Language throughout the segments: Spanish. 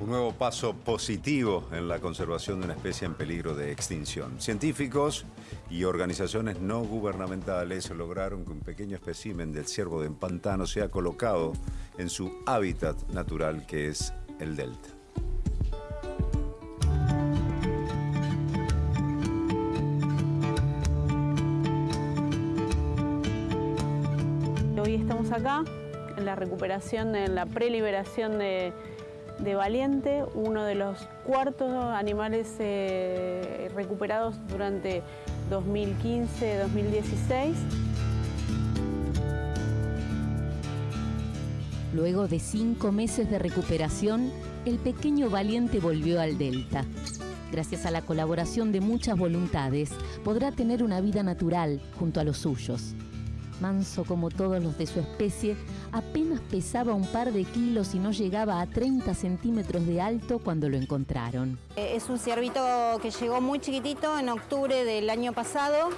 Un nuevo paso positivo en la conservación de una especie en peligro de extinción. Científicos y organizaciones no gubernamentales lograron que un pequeño espécimen del ciervo de pantano sea colocado en su hábitat natural que es el delta. Hoy estamos acá en la recuperación, en la preliberación de de Valiente, uno de los cuartos animales eh, recuperados durante 2015-2016. Luego de cinco meses de recuperación, el pequeño Valiente volvió al Delta. Gracias a la colaboración de muchas voluntades, podrá tener una vida natural junto a los suyos. Manso como todos los de su especie, apenas pesaba un par de kilos y no llegaba a 30 centímetros de alto cuando lo encontraron. Eh, es un ciervito que llegó muy chiquitito en octubre del año pasado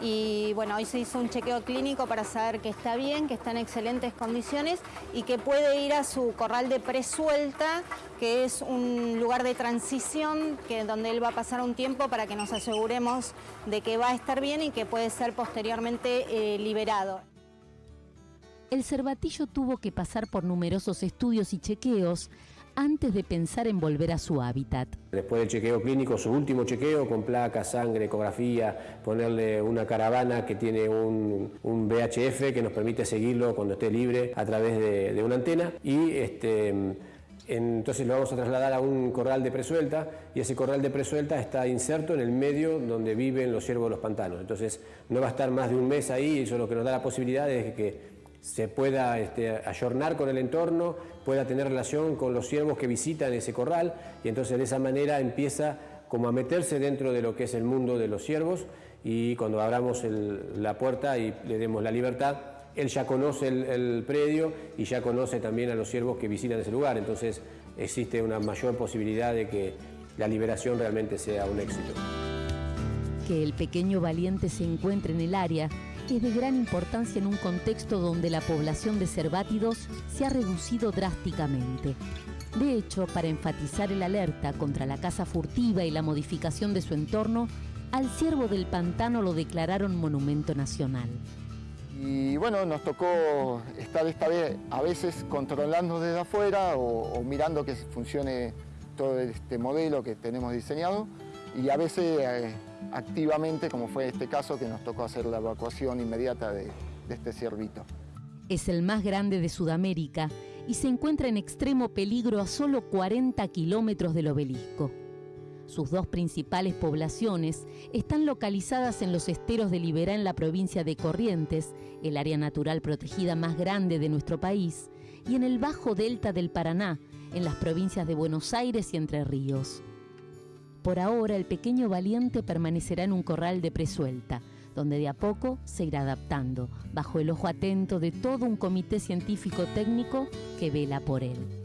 y bueno, hoy se hizo un chequeo clínico para saber que está bien, que está en excelentes condiciones y que puede ir a su corral de presuelta, que es un lugar de transición que, donde él va a pasar un tiempo para que nos aseguremos de que va a estar bien y que puede ser posteriormente eh, liberado. El cervatillo tuvo que pasar por numerosos estudios y chequeos antes de pensar en volver a su hábitat. Después del chequeo clínico, su último chequeo con placas, sangre, ecografía, ponerle una caravana que tiene un, VHF que nos permite seguirlo cuando esté libre a través de, una antena y este, entonces lo vamos a trasladar a un corral de presuelta y ese corral de presuelta está inserto en el medio donde viven los ciervos de los pantanos. Entonces no va a estar más de un mes ahí, eso lo que nos da la posibilidad es que se pueda este, ayornar con el entorno, pueda tener relación con los ciervos que visitan ese corral y entonces de esa manera empieza como a meterse dentro de lo que es el mundo de los ciervos y cuando abramos la puerta y le demos la libertad, él ya conoce el, predio y ya conoce también a los ciervos que visitan ese lugar, entonces existe una mayor posibilidad de que la liberación realmente sea un éxito. Que el pequeño valiente se encuentre en el área es de gran importancia en un contexto donde la población de cervátidos se ha reducido drásticamente. De hecho, para enfatizar el alerta contra la caza furtiva y la modificación de su entorno, al ciervo del pantano lo declararon monumento nacional. Y bueno, nos tocó estar esta vez a veces controlando desde afuera o, mirando que funcione todo este modelo que tenemos diseñado y a veces eh, activamente, como fue este caso que nos tocó hacer la evacuación inmediata de, de este ciervito. Es el más grande de Sudamérica y se encuentra en extremo peligro a solo 40 kilómetros del obelisco. Sus dos principales poblaciones están localizadas en los esteros de Liberá en la provincia de Corrientes, el área natural protegida más grande de nuestro país, y en el bajo delta del Paraná, en las provincias de Buenos Aires y Entre Ríos. Por ahora, el pequeño valiente permanecerá en un corral de presuelta, donde de a poco se irá adaptando, bajo el ojo atento de todo un comité científico técnico que vela por él.